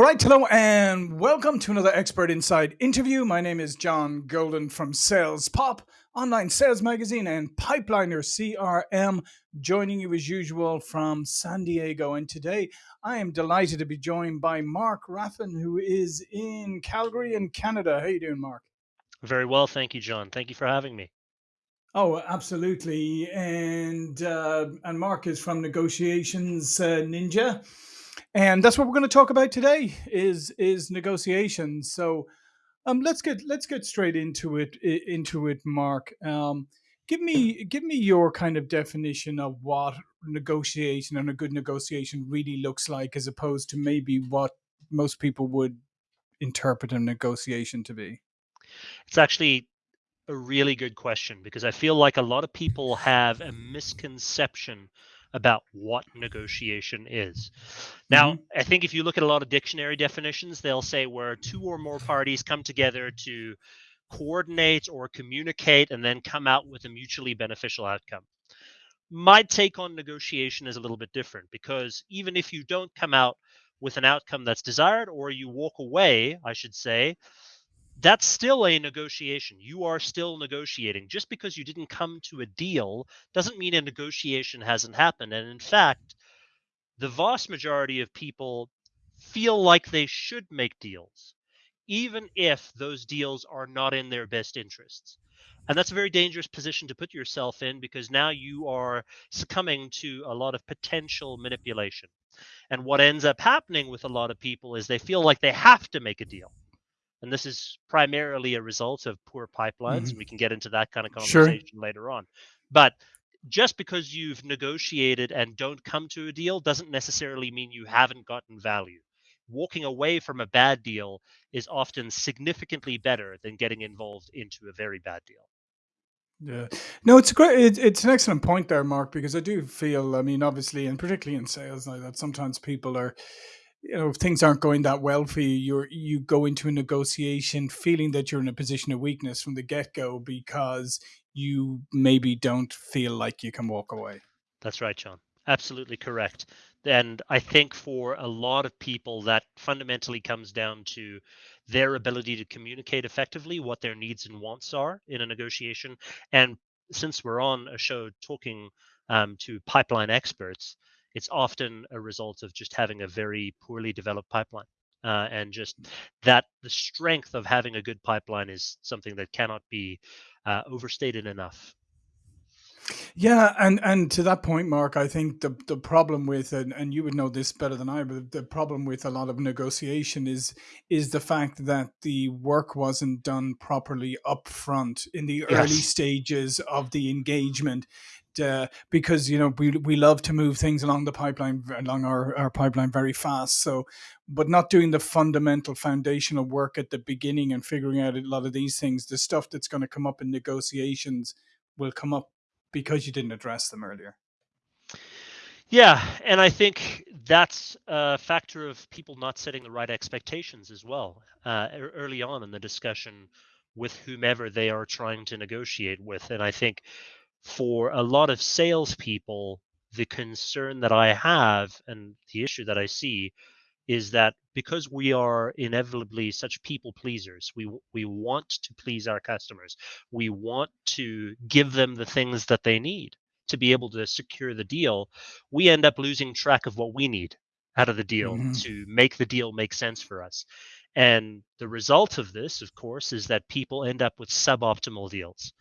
All right, hello and welcome to another Expert Insights interview. My name is John Golden from Sales Pop, online sales magazine, and Pipeliner CRM, joining you as usual from San Diego. And today I am delighted to be joined by Mark Raffan, who is in Calgary in Canada. How you doing, Mark? Very well, thank you, John. Thank you for having me. Oh, absolutely. And uh, and Mark is from Negotiations uh, Ninja and that's what we're going to talk about today is is negotiations. So um let's get let's get straight into it into it mark. Um give me give me your kind of definition of what negotiation and a good negotiation really looks like as opposed to maybe what most people would interpret a negotiation to be. It's actually a really good question because i feel like a lot of people have a misconception about what negotiation is. Now, mm-hmm. I think if you look at a lot of dictionary definitions, they'll say where two or more parties come together to coordinate or communicate and then come out with a mutually beneficial outcome. My take on negotiation is a little bit different because even if you don't come out with an outcome that's desired or you walk away, I should say, that's still a negotiation. You are still negotiating. Just because you didn't come to a deal doesn't mean a negotiation hasn't happened. And in fact, the vast majority of people feel like they should make deals, even if those deals are not in their best interests. And that's a very dangerous position to put yourself in because now you are succumbing to a lot of potential manipulation. And what ends up happening with a lot of people is they feel like they have to make a deal and this is primarily a result of poor pipelines mm-hmm. we can get into that kind of conversation sure. later on but just because you've negotiated and don't come to a deal doesn't necessarily mean you haven't gotten value walking away from a bad deal is often significantly better than getting involved into a very bad deal yeah, no, it's a great. It, it's an excellent point there, Mark, because I do feel. I mean, obviously, and particularly in sales, like that sometimes people are you know if things aren't going that well for you you you go into a negotiation feeling that you're in a position of weakness from the get-go because you maybe don't feel like you can walk away. That's right john. Absolutely correct. And i think for a lot of people that fundamentally comes down to their ability to communicate effectively what their needs and wants are in a negotiation. And since we're on a show talking um, to pipeline experts it's often a result of just having a very poorly developed pipeline. Uh, and just that the strength of having a good pipeline is something that cannot be uh, overstated enough. Yeah, and and to that point, Mark, I think the the problem with and, and you would know this better than I, but the problem with a lot of negotiation is is the fact that the work wasn't done properly up front in the yes. early stages of the engagement uh, because you know we we love to move things along the pipeline along our, our pipeline very fast. So, but not doing the fundamental foundational work at the beginning and figuring out a lot of these things, the stuff that's going to come up in negotiations will come up because you didn't address them earlier. Yeah, and I think that's a factor of people not setting the right expectations as well uh, early on in the discussion with whomever they are trying to negotiate with. And I think for a lot of salespeople, the concern that I have and the issue that I see is that because we are inevitably such people pleasers, we we want to please our customers. We want to give them the things that they need to be able to secure the deal. We end up losing track of what we need out of the deal mm-hmm. to make the deal make sense for us. And the result of this, of course, is that people end up with suboptimal deals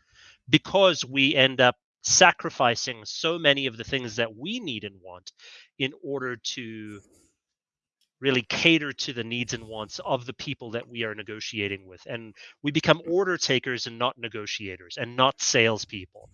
because we end up sacrificing so many of the things that we need and want in order to really cater to the needs and wants of the people that we are negotiating with. And we become order takers and not negotiators and not salespeople.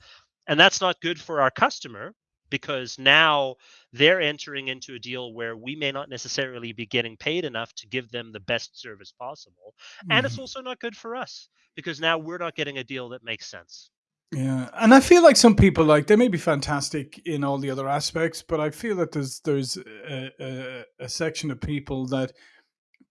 And that's not good for our customer because now they're entering into a deal where we may not necessarily be getting paid enough to give them the best service possible. Mm-hmm. And it's mm-hmm. also not good for us because now we're not getting a deal that makes sense. Yeah, and I feel like some people like they may be fantastic in all the other aspects, but I feel that there's there's a, a, a section of people that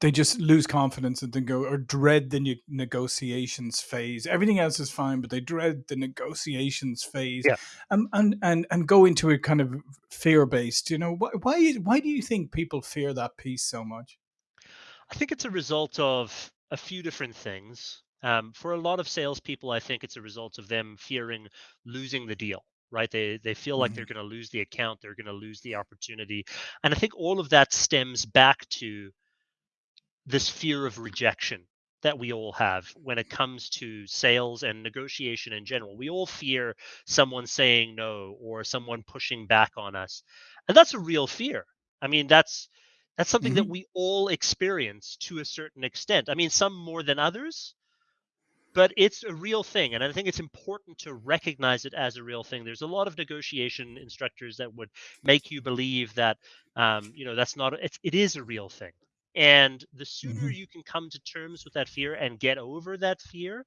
they just lose confidence and then go or dread the ne- negotiations phase. Everything else is fine, but they dread the negotiations phase, yeah. and and and and go into a kind of fear based. You know, why why why do you think people fear that piece so much? I think it's a result of a few different things. Um, for a lot of salespeople, I think it's a result of them fearing losing the deal. Right? They they feel like they're Mhm. going to lose the account, they're going to lose the opportunity, and I think all of that stems back to this fear of rejection that we all have when it comes to sales and negotiation in general. We all fear someone saying no or someone pushing back on us. And that's a real fear. I mean, that's that's something that Mhm. we all experience to a certain extent. I mean, some more than others, but it's a real thing and i think it's important to recognize it as a real thing. There's a lot of negotiation instructors that would make you believe that um, you know that's not it's, it is a real thing and the sooner Mhm. you can come to terms with that fear and get over that fear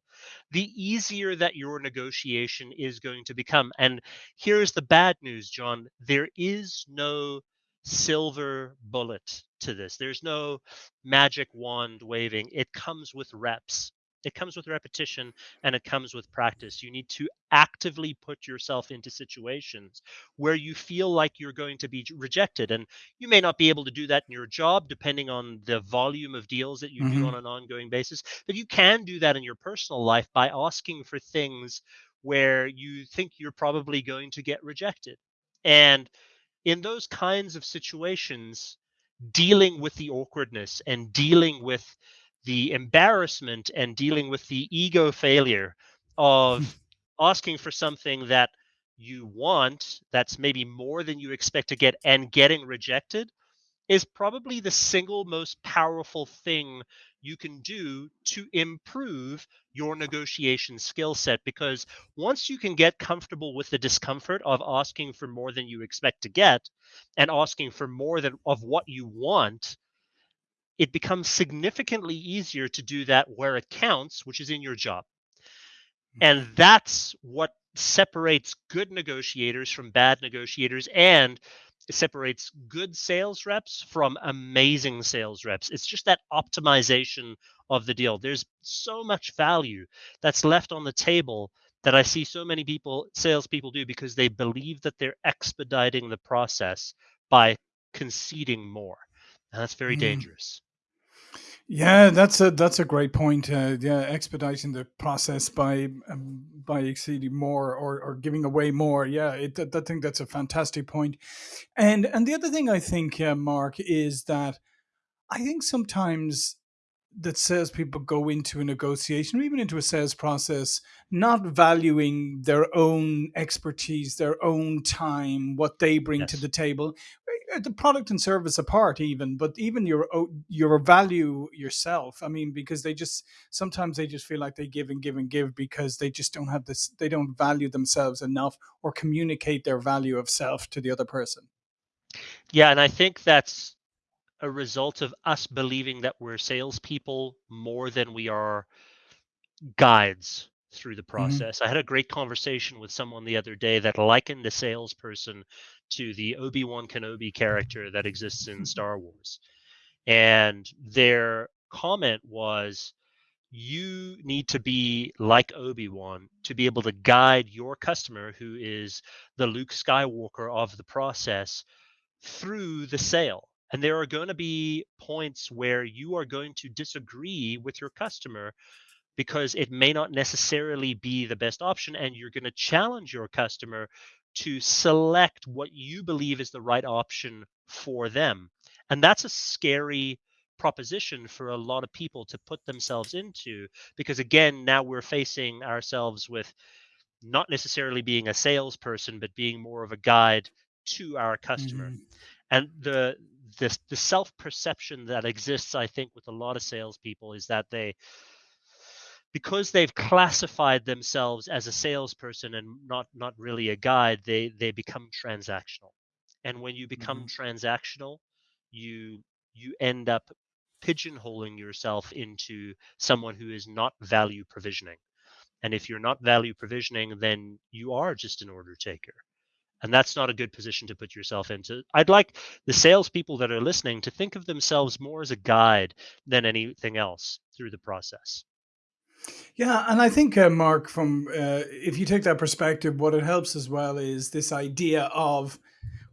the easier that your negotiation is going to become and here's the bad news john there is no silver bullet to this. There's no magic wand waving. It comes with reps it comes with repetition and it comes with practice. You need to actively put yourself into situations where you feel like you're going to be rejected. And you may not be able to do that in your job, depending on the volume of deals that you do mm-hmm. on an ongoing basis. But you can do that in your personal life by asking for things where you think you're probably going to get rejected. And in those kinds of situations, dealing with the awkwardness and dealing with the embarrassment and dealing with the ego failure of asking for something that you want that's maybe more than you expect to get and getting rejected is probably the single most powerful thing you can do to improve your negotiation skill set because once you can get comfortable with the discomfort of asking for more than you expect to get and asking for more than of what you want it becomes significantly easier to do that where it counts which is in your job and that's what separates good negotiators from bad negotiators and it separates good sales reps from amazing sales reps. It's just that optimization of the deal. There's so much value that's left on the table that I see so many people, salespeople do because they believe that they're expediting the process by conceding more. And that's very Mhm. dangerous. Yeah, that's a that's a great point. Uh, yeah, expediting the process by um, by exceeding more or, or giving away more. Yeah, it, I think that's a fantastic point. And and the other thing I think, uh, Mark, is that I think sometimes that salespeople go into a negotiation or even into a sales process not valuing their own expertise, their own time, what they bring to the table, the product and service apart, even, but even your your value yourself. I mean, because they just sometimes they just feel like they give and give and give because they just don't have this, they don't value themselves enough or communicate their value of self to the other person. Yeah, and I think that's a result of us believing that we're salespeople more than we are guides through the hmm process. I had a great conversation with someone the other day that likened a salesperson to the Obi Wan Kenobi character that exists in hmm. Star Wars. And their comment was, you need to be like Obi-Wan to be able to guide your customer, who is the Luke Skywalker of the process, through the sale. And there are going to be points where you are going to disagree with your customer because it may not necessarily be the best option. And you're going to challenge your customer to select what you believe is the right option for them. And that's a scary proposition for a lot of people to put themselves into because again now we're facing ourselves with not necessarily being a salesperson but being more of a guide to our customer hmm and the this the self perception that exists i think with a lot of salespeople is that they because they've classified themselves as a salesperson and not not really a guide they they become transactional and when you become hmm transactional you you end up pigeonholing yourself into someone who is not value provisioning and if you're not value provisioning then you are just an order taker and that's not a good position to put yourself into. I'd like the salespeople that are listening to think of themselves more as a guide than anything else through the process. Yeah, and I think, uh, Mark, from uh, if you take that perspective, what it helps as well is this idea of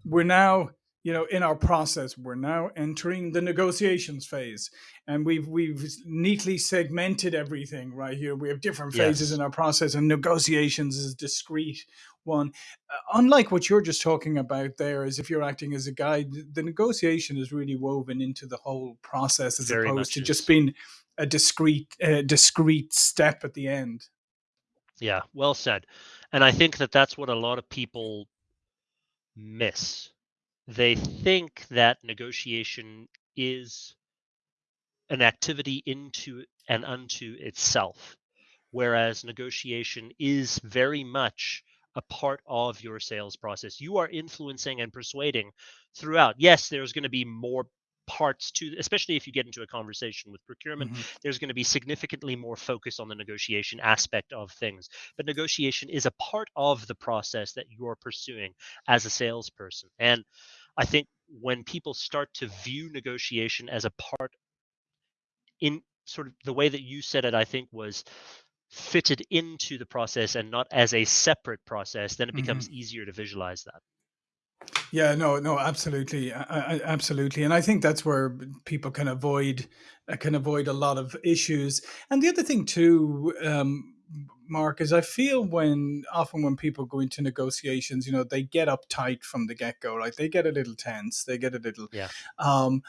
we're now you know in our process we're now entering the negotiations phase and we've we've neatly segmented everything right here we have different phases Yes. in our process and negotiations is a discrete one uh, unlike what you're just talking about there is if you're acting as a guide the negotiation is really woven into the whole process as Very opposed to much just being a discrete uh, discrete step at the end Yeah, well said. And I think that that's what a lot of people miss. They think that negotiation is an activity into and unto itself, whereas negotiation is very much a part of your sales process. You are influencing and persuading throughout. Yes, there's going to be more parts to especially if you get into a conversation with procurement hmm there's going to be significantly more focus on the negotiation aspect of things. But negotiation is a part of the process that you're pursuing as a salesperson. And i think when people start to view negotiation as a part in sort of the way that you said it i think was fitted into the process and not as a separate process then it becomes hmm easier to visualize that Yeah, no, no, absolutely, I, I, absolutely, and I think that's where people can avoid uh, can avoid a lot of issues. And the other thing too, um, Mark, is I feel when often when people go into negotiations, you know, they get uptight from the get go, right? They get a little tense, they get a little. yeah Um,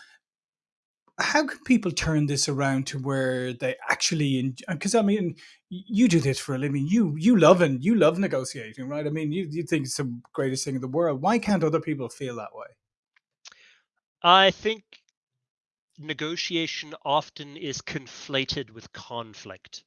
how can people turn this around to where they actually? Because uh, I mean, you do this for a living. You you love and you love negotiating, right? I mean, you you think it's the greatest thing in the world. Why can't other people feel that way? i think negotiation often is conflated with conflict.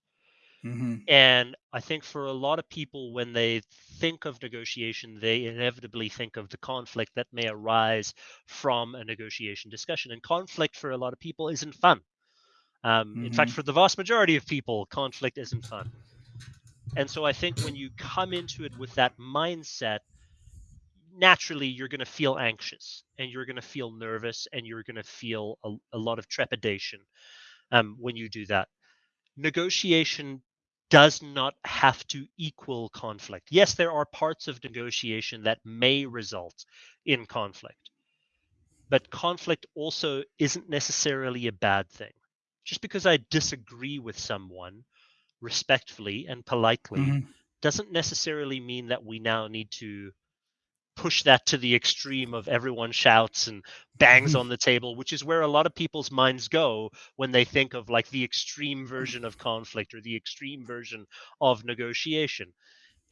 Hmm And I think for a lot of people, when they think of negotiation, they inevitably think of the conflict that may arise from a negotiation discussion. And conflict for a lot of people isn't fun. Um, in fact, hmm for the vast majority of people, conflict isn't fun. And so I think when you come into it with that mindset, naturally you're going to feel anxious and you're going to feel nervous and you're going to feel a, a lot of trepidation um, when you do that. Negotiation does not have to equal conflict. Yes, there are parts of negotiation that may result in conflict, but conflict also isn't necessarily a bad thing. Just because I disagree with someone respectfully and politely hmm doesn't necessarily mean that we now need to push that to the extreme of everyone shouts and bangs mm-hmm. on the table, which is where a lot of people's minds go when they think of like the extreme version of conflict or the extreme version of negotiation.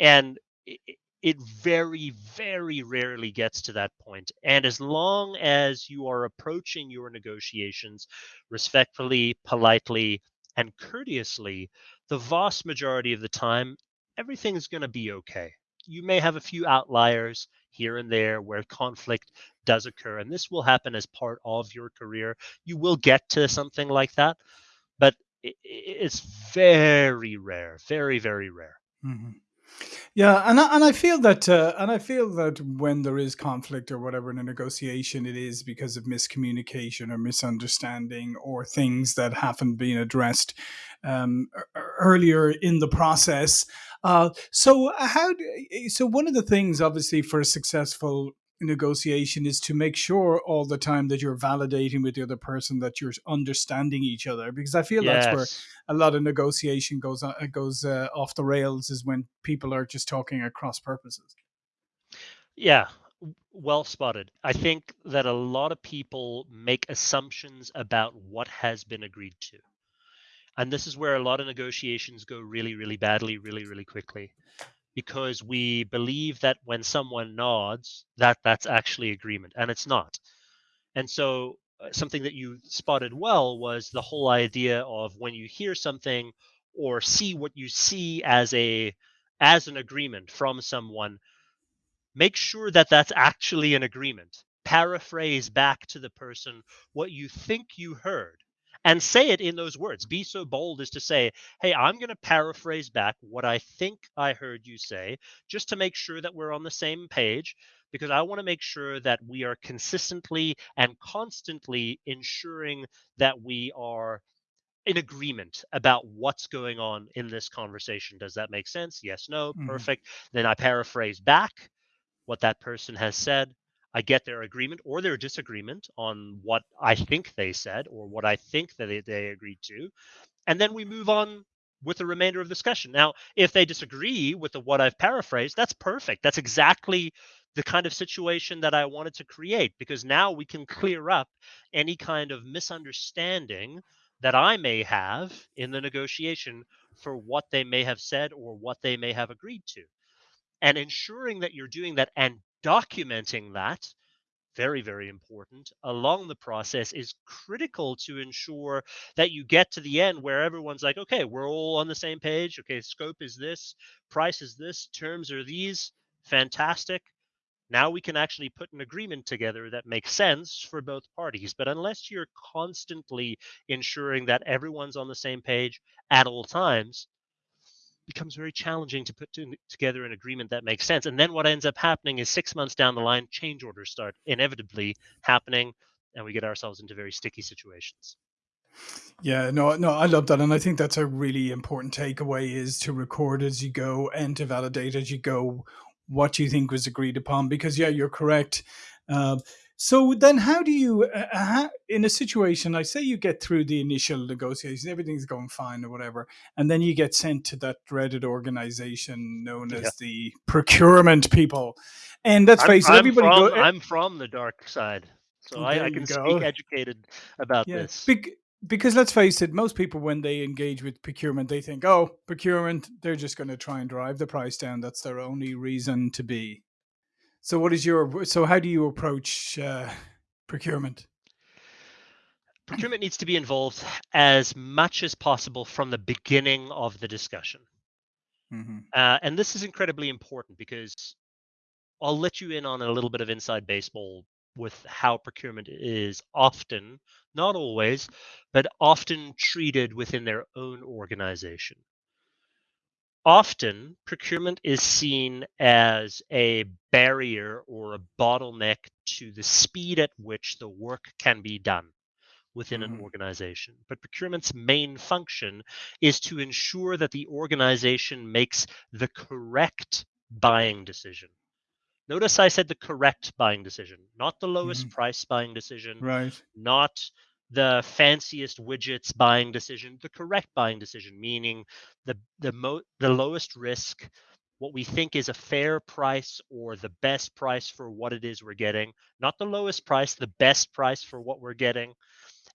And it, it very, very rarely gets to that point. And as long as you are approaching your negotiations respectfully, politely, and courteously, the vast majority of the time, everything's going to be okay. You may have a few outliers here and there where conflict does occur, and this will happen as part of your career. You will get to something like that, but it's very rare, very, very rare. hmm Yeah, and I, and I feel that uh, and I feel that when there is conflict or whatever in a negotiation, it is because of miscommunication or misunderstanding or things that haven't been addressed um, earlier in the process. Uh, so how? Do, so one of the things, obviously, for a successful negotiation is to make sure all the time that you're validating with the other person that you're understanding each other because i feel that's where a lot of negotiation goes uh, goes uh, off the rails is when people are just talking across purposes. Yeah, well spotted. I think that a lot of people make assumptions about what has been agreed to. And this is where a lot of negotiations go really, really badly, really, really quickly. Because we believe that when someone nods, that that's actually agreement, and it's not. And so uh, something that you spotted well was the whole idea of when you hear something or see what you see as a as an agreement from someone make sure that that's actually an agreement. Paraphrase back to the person what you think you heard and say it in those words. Be so bold as to say, Hey, I'm going to paraphrase back what I think I heard you say, just to make sure that we're on the same page, because I want to make sure that we are consistently and constantly ensuring that we are in agreement about what's going on in this conversation. Does that make sense? Yes, no, hmm perfect. Then I paraphrase back what that person has said. I get their agreement or their disagreement on what I think they said or what I think that they, they agreed to. And then we move on with the remainder of the discussion. Now, if they disagree with the, what I've paraphrased, that's perfect. That's exactly the kind of situation that I wanted to create because now we can clear up any kind of misunderstanding that I may have in the negotiation for what they may have said or what they may have agreed to. And ensuring that you're doing that and documenting that very, very important along the process is critical to ensure that you get to the end where everyone's like, okay, we're all on the same page. Okay, scope is this, price is this, terms are these. Fantastic. Now we can actually put an agreement together that makes sense for both parties. But unless you're constantly ensuring that everyone's on the same page at all times, becomes very challenging to put to, together an agreement that makes sense. And then what ends up happening is six months down the line, change orders start inevitably happening, and we get ourselves into very sticky situations. Yeah, no, no, I love that, and I think that's a really important takeaway: is to record as you go and to validate as you go what you think was agreed upon. Because yeah, you're correct. Uh, so then, how do you, uh, uh in a situation, I say you get through the initial negotiation, everything's going fine or whatever, and then you get sent to that dreaded organization known yeah. as the procurement people, and let's face it, everybody. From, go, eh I'm from the dark side, so I, I, can speak educated about yeah. this. Be- because let's face it, most people when they engage with procurement, they think, "Oh, procurement, they're just going to try and drive the price down. That's their only reason to be." So, what is your so? How do you approach uh, procurement? Procurement needs to be involved as much as possible from the beginning of the discussion, mm-hmm. uh, and this is incredibly important because I'll let you in on a little bit of inside baseball with how procurement is often, not always, but often treated within their own organization often procurement is seen as a barrier or a bottleneck to the speed at which the work can be done within mm-hmm. an organization. But procurement's main function is to ensure that the organization makes the correct buying decision. Notice I said the correct buying decision, not the lowest mm-hmm. price buying decision, right? Not the fanciest widgets buying decision, the correct buying decision, meaning the the mo- the lowest risk, what we think is a fair price or the best price for what it is we're getting, not the lowest price, the best price for what we're getting.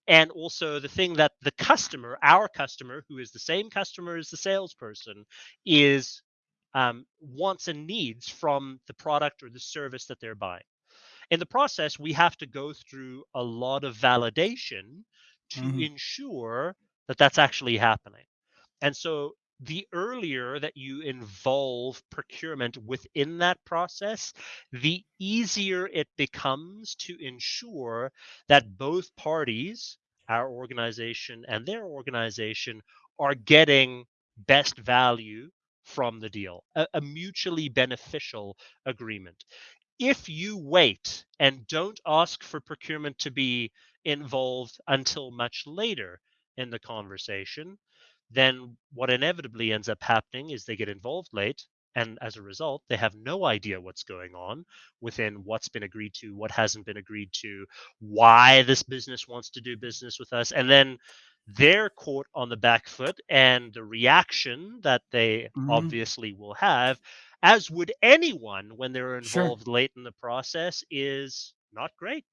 And also the thing that the customer, our customer, who is the same customer as the salesperson, is um, wants and needs from the product or the service that they're buying in the process, we have to go through a lot of validation to mm-hmm. ensure that that's actually happening. And so the earlier that you involve procurement within that process, the easier it becomes to ensure that both parties, our organization and their organization, are getting best value from the deal, a, a mutually beneficial agreement if you wait and don't ask for procurement to be involved until much later in the conversation, then what inevitably ends up happening is they get involved late. And as a result, they have no idea what's going on within what's been agreed to, what hasn't been agreed to, why this business wants to do business with us. And then they're caught on the back foot, and the reaction that they mm-hmm. obviously will have as would anyone when they're involved sure. late in the process, is not great.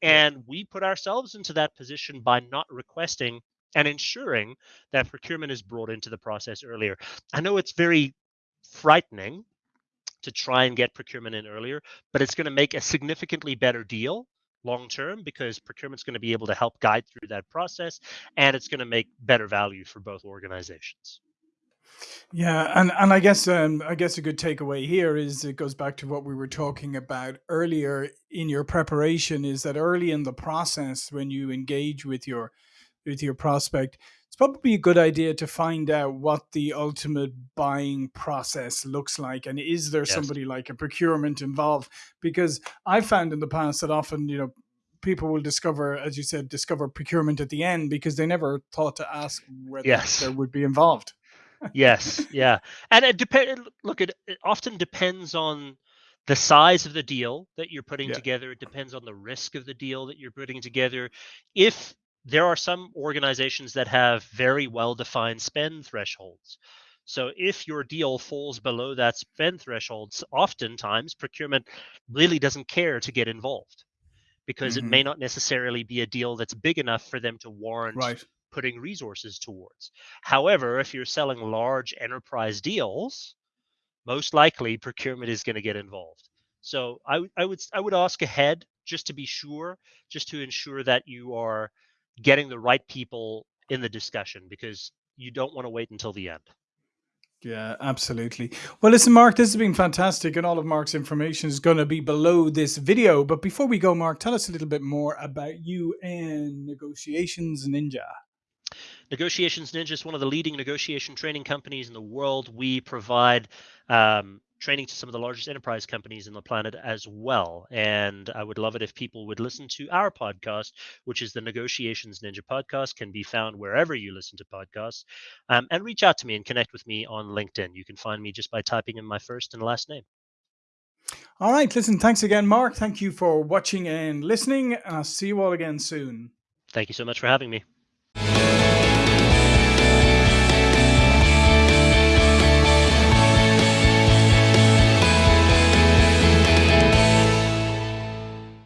And we put ourselves into that position by not requesting and ensuring that procurement is brought into the process earlier. I know it's very frightening to try and get procurement in earlier, but it's going to make a significantly better deal long term because procurement's going to be able to help guide through that process and it's going to make better value for both organizations. Yeah, and and I guess um, I guess a good takeaway here is it goes back to what we were talking about earlier in your preparation is that early in the process when you engage with your with your prospect, it's probably a good idea to find out what the ultimate buying process looks like and is there yes. somebody like a procurement involved because I've found in the past that often, you know, people will discover, as you said, discover procurement at the end because they never thought to ask whether yes. there would be involved yes, yeah, and it depends. Look, it, it often depends on the size of the deal that you're putting Yeah. together. It depends on the risk of the deal that you're putting together. If there are some organizations that have very well defined spend thresholds. So if your deal falls below that spend thresholds, oftentimes procurement really doesn't care to get involved because it Mhm. may not necessarily be a deal that's big enough for them to warrant Right. Putting resources towards. However, if you're selling large enterprise deals, most likely procurement is going to get involved. So I, I would I would ask ahead just to be sure, just to ensure that you are getting the right people in the discussion because you don't want to wait until the end. Yeah, absolutely. Well, listen, Mark, this has been fantastic, and all of Mark's information is going to be below this video. But before we go, Mark, tell us a little bit more about you and Negotiations Ninja. Negotiations Ninja is one of the leading negotiation training companies in the world. We provide um, training to some of the largest enterprise companies in the planet as well. And I would love it if people would listen to our podcast, which is the Negotiations Ninja podcast, can be found wherever you listen to podcasts. Um, and reach out to me and connect with me on LinkedIn. You can find me just by typing in my first and last name. All right, listen, thanks again, Mark. Thank you for watching and listening. And I'll see you all again soon. Thank you so much for having me.